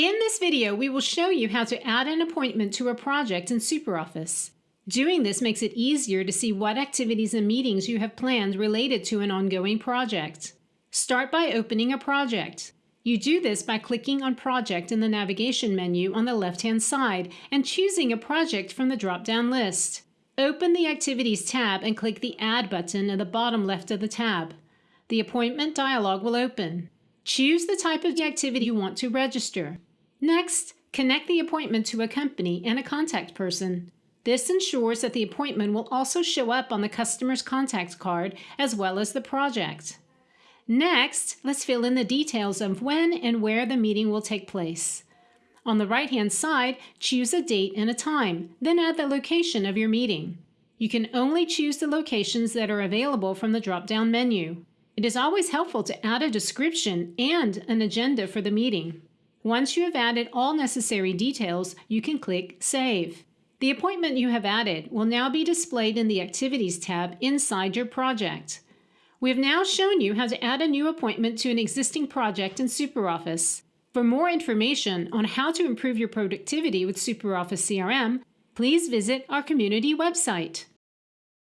In this video, we will show you how to add an appointment to a project in SuperOffice. Doing this makes it easier to see what activities and meetings you have planned related to an ongoing project. Start by opening a project. You do this by clicking on Project in the navigation menu on the left-hand side and choosing a project from the drop-down list. Open the Activities tab and click the Add button at the bottom left of the tab. The appointment dialog will open. Choose the type of activity you want to register. Next, connect the appointment to a company and a contact person. This ensures that the appointment will also show up on the customer's contact card as well as the project. Next, let's fill in the details of when and where the meeting will take place. On the right-hand side, choose a date and a time, then add the location of your meeting. You can only choose the locations that are available from the drop-down menu. It is always helpful to add a description and an agenda for the meeting. Once you have added all necessary details, you can click Save. The appointment you have added will now be displayed in the Activities tab inside your project. We have now shown you how to add a new appointment to an existing project in SuperOffice. For more information on how to improve your productivity with SuperOffice CRM, please visit our community website.